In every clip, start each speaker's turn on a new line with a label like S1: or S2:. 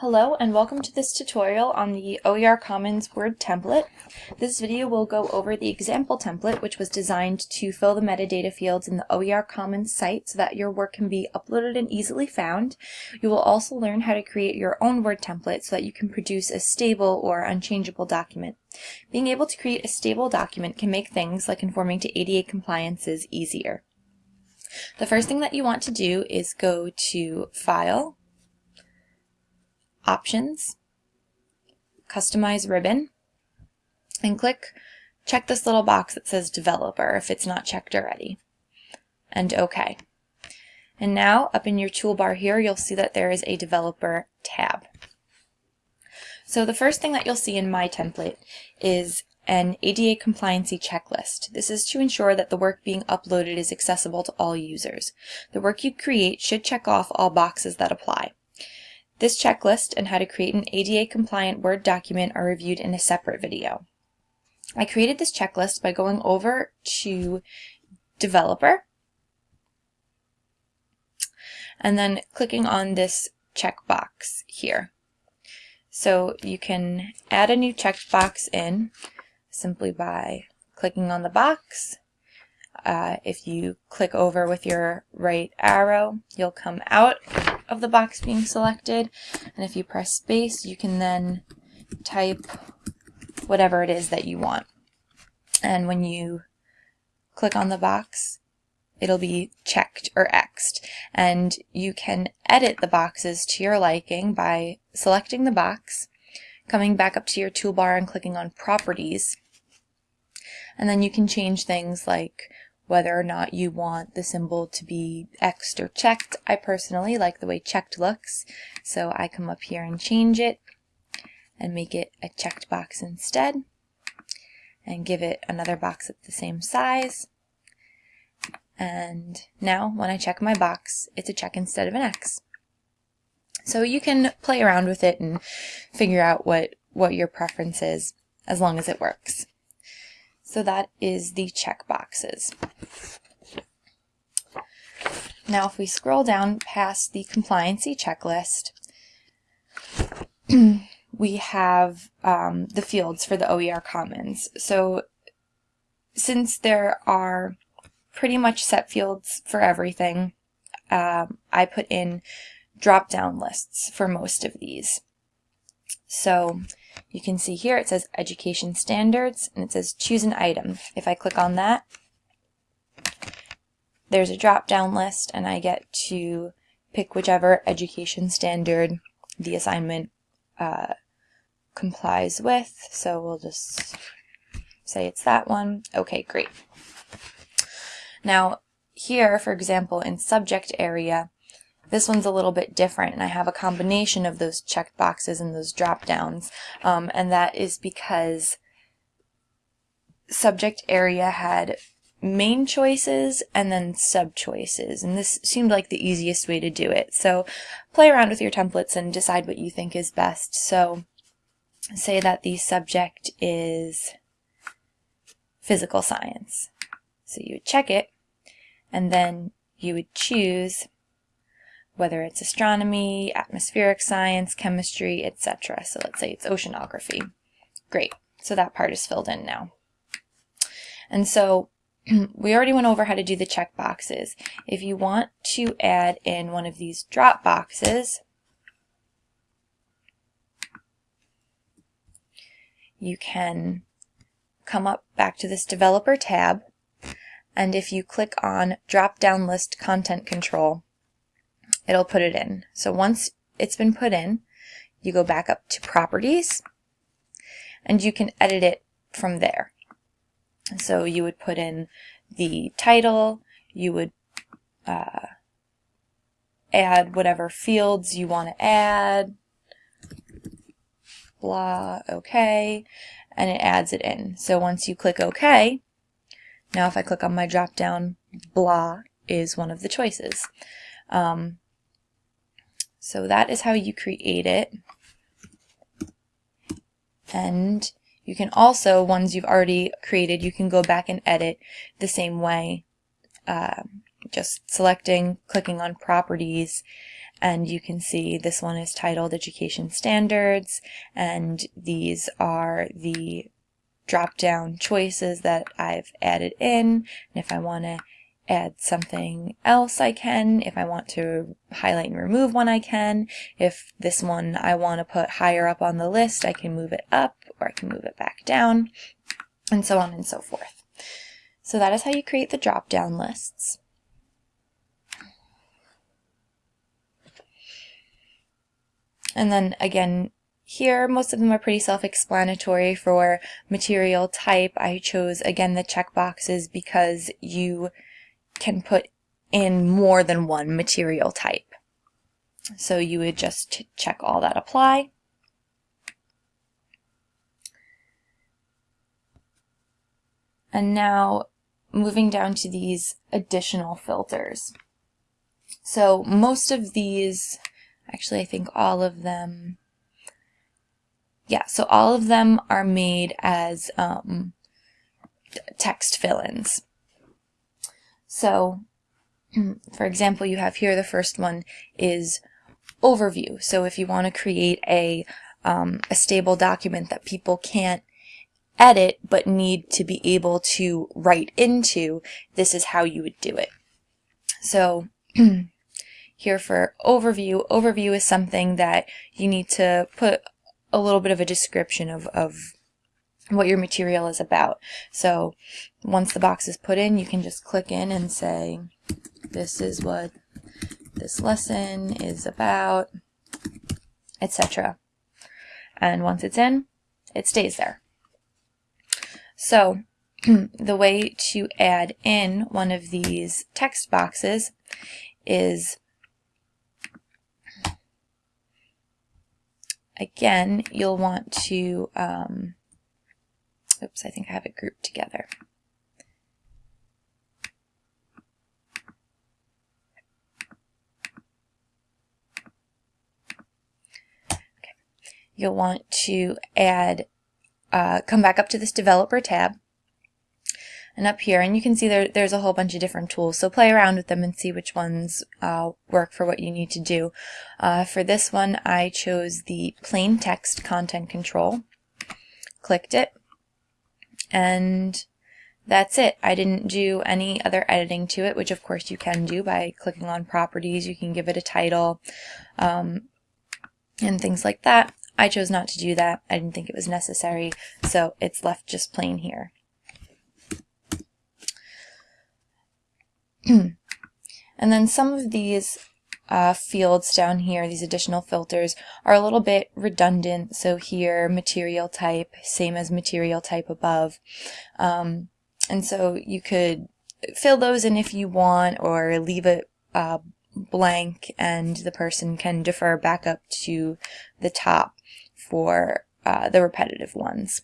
S1: Hello and welcome to this tutorial on the OER Commons Word template. This video will go over the example template which was designed to fill the metadata fields in the OER Commons site so that your work can be uploaded and easily found. You will also learn how to create your own Word template so that you can produce a stable or unchangeable document. Being able to create a stable document can make things like conforming to ADA compliances easier. The first thing that you want to do is go to File, Options, Customize Ribbon, and click check this little box that says Developer if it's not checked already, and OK. And now up in your toolbar here you'll see that there is a Developer tab. So the first thing that you'll see in my template is an ADA compliancy checklist. This is to ensure that the work being uploaded is accessible to all users. The work you create should check off all boxes that apply. This checklist and how to create an ADA compliant Word document are reviewed in a separate video. I created this checklist by going over to Developer and then clicking on this checkbox here. So you can add a new checkbox in simply by clicking on the box. Uh, if you click over with your right arrow, you'll come out of the box being selected. And if you press space, you can then type whatever it is that you want. And when you click on the box, it'll be checked or Xed. And you can edit the boxes to your liking by selecting the box, coming back up to your toolbar and clicking on Properties. And then you can change things like whether or not you want the symbol to be Xed or checked. I personally like the way checked looks, so I come up here and change it and make it a checked box instead and give it another box at the same size. And now when I check my box, it's a check instead of an X. So you can play around with it and figure out what, what your preference is as long as it works. So that is the check boxes. Now if we scroll down past the compliancy checklist, we have um, the fields for the OER Commons. So since there are pretty much set fields for everything, um, I put in drop-down lists for most of these. So you can see here it says education standards and it says choose an item. If I click on that, there's a drop down list and I get to pick whichever education standard the assignment uh, complies with. So we'll just say it's that one. Okay, great. Now here, for example, in subject area, this one's a little bit different, and I have a combination of those checked boxes and those drop downs, um, and that is because subject area had main choices and then sub choices and this seemed like the easiest way to do it. So play around with your templates and decide what you think is best. So say that the subject is physical science. So you would check it and then you would choose whether it's astronomy, atmospheric science, chemistry, etc. So let's say it's oceanography. Great, so that part is filled in now. And so we already went over how to do the check boxes. If you want to add in one of these drop boxes, you can come up back to this developer tab and if you click on drop down list content control it'll put it in. So once it's been put in, you go back up to properties and you can edit it from there. So you would put in the title, you would uh, add whatever fields you want to add, blah, okay, and it adds it in. So once you click OK, now if I click on my drop down, blah is one of the choices. Um, so that is how you create it. And you can also, ones you've already created, you can go back and edit the same way. Uh, just selecting, clicking on properties, and you can see this one is titled Education Standards and these are the drop down choices that I've added in and if I want to add something else I can. If I want to highlight and remove one I can. If this one I want to put higher up on the list I can move it up or I can move it back down and so on and so forth. So that is how you create the drop down lists. And then again, here, most of them are pretty self-explanatory for material type. I chose, again, the checkboxes because you can put in more than one material type. So you would just check all that apply. And now moving down to these additional filters. So most of these, actually I think all of them, yeah, so all of them are made as um, text fill-ins. So, for example, you have here the first one is overview. So if you want to create a, um, a stable document that people can't edit but need to be able to write into, this is how you would do it. So here for overview, overview is something that you need to put a little bit of a description of, of what your material is about. So once the box is put in, you can just click in and say, this is what this lesson is about, etc. And once it's in, it stays there. So the way to add in one of these text boxes is again, you'll want to um, Oops, I think I have it grouped together. Okay. You'll want to add, uh, come back up to this developer tab. And up here and you can see there, there's a whole bunch of different tools. So play around with them and see which ones uh, work for what you need to do. Uh, for this one I chose the plain text content control. Clicked it and that's it. I didn't do any other editing to it, which of course you can do by clicking on properties. You can give it a title um, and things like that. I chose not to do that. I didn't think it was necessary, so it's left just plain here. and then some of these uh, fields down here, these additional filters, are a little bit redundant. So here, material type, same as material type above. Um, and so you could fill those in if you want or leave it uh, blank and the person can defer back up to the top for uh, the repetitive ones.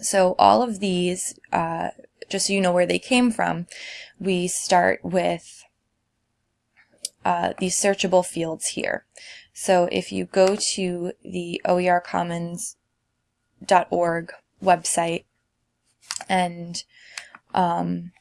S1: So all of these, uh, just so you know where they came from, we start with uh, these searchable fields here. So if you go to the oercommons.org website and um,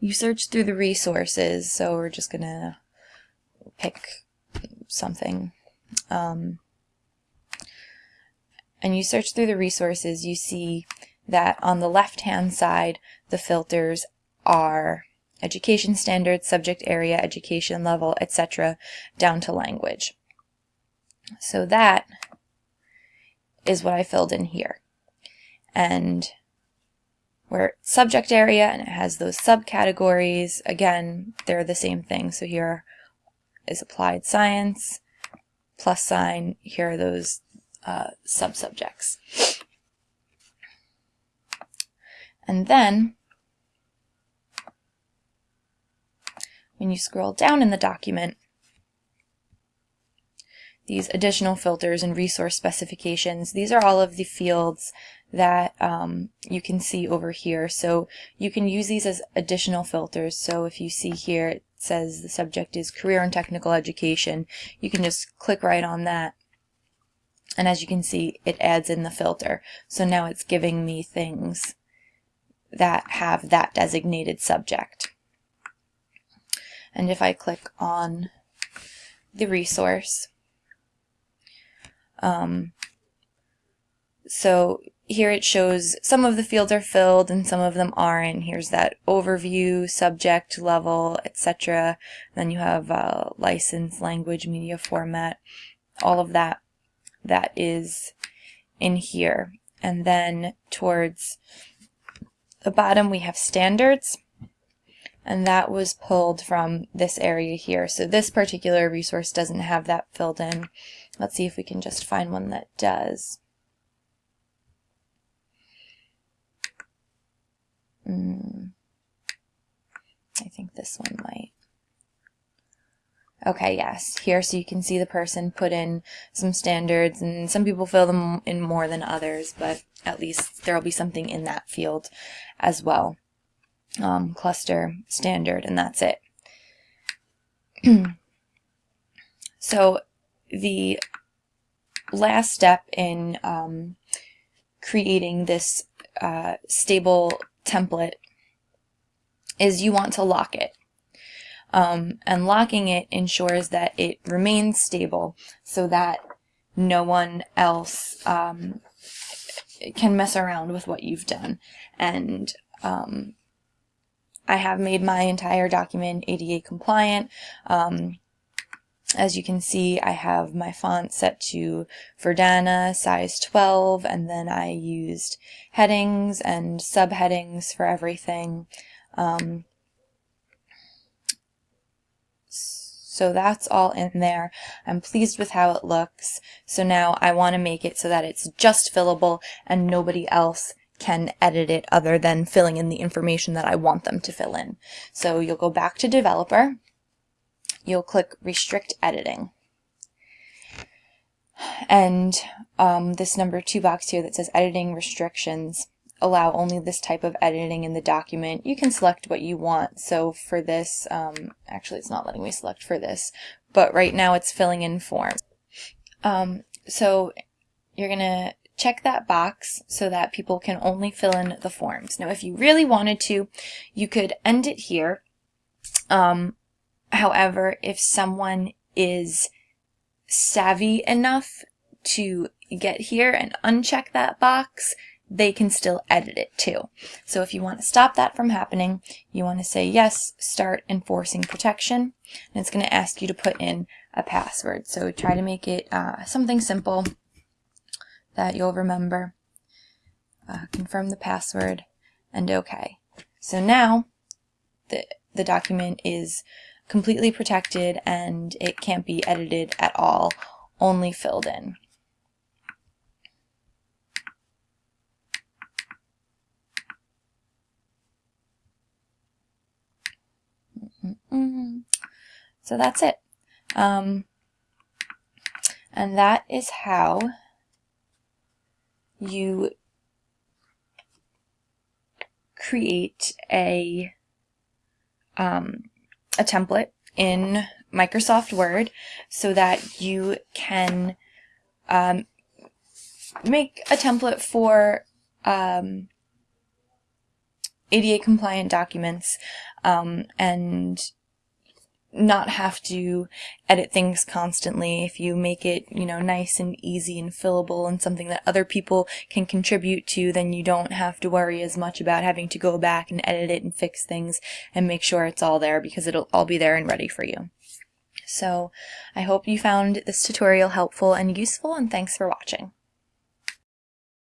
S1: you search through the resources, so we're just going to pick something. Um, and you search through the resources, you see that on the left-hand side, the filters are education standards, subject area, education level, etc., down to language. So that is what I filled in here. And where subject area and it has those subcategories, again, they're the same thing. So here is applied science, plus sign, here are those uh, subjects, And then when you scroll down in the document, these additional filters and resource specifications, these are all of the fields that um, you can see over here. So you can use these as additional filters. So if you see here, it says the subject is career and technical education. You can just click right on that. And as you can see, it adds in the filter. So now it's giving me things that have that designated subject. And if I click on the resource. Um, so here it shows some of the fields are filled and some of them aren't. Here's that overview, subject, level, etc. Then you have uh, license, language, media format, all of that that is in here. And then towards the bottom we have standards and that was pulled from this area here. So this particular resource doesn't have that filled in. Let's see if we can just find one that does. Mm, I think this one might. Okay, yes, here so you can see the person put in some standards and some people fill them in more than others, but at least there'll be something in that field as well. Um, cluster, standard, and that's it. so the last step in um, creating this uh, stable template is you want to lock it. Um, and locking it ensures that it remains stable so that no one else um, can mess around with what you've done. And um, I have made my entire document ADA compliant. Um, as you can see, I have my font set to Verdana size 12, and then I used headings and subheadings for everything. Um, so that's all in there. I'm pleased with how it looks. So now I want to make it so that it's just fillable and nobody else can edit it other than filling in the information that I want them to fill in. So you'll go back to developer you'll click Restrict Editing. And um, this number two box here that says Editing Restrictions allow only this type of editing in the document. You can select what you want. So for this, um, actually it's not letting me select for this, but right now it's filling in form. Um, so you're going to check that box so that people can only fill in the forms. Now if you really wanted to, you could end it here. Um, However, if someone is savvy enough to get here and uncheck that box, they can still edit it too. So if you want to stop that from happening, you want to say yes, start enforcing protection, and it's going to ask you to put in a password. So try to make it uh, something simple that you'll remember. Uh, confirm the password and okay. So now the, the document is completely protected and it can't be edited at all, only filled in. So that's it. Um, and that is how you create a um, a template in Microsoft Word so that you can um, make a template for um, ADA compliant documents um, and not have to edit things constantly. If you make it, you know, nice and easy and fillable and something that other people can contribute to, then you don't have to worry as much about having to go back and edit it and fix things and make sure it's all there because it'll all be there and ready for you. So I hope you found this tutorial helpful and useful and thanks for watching.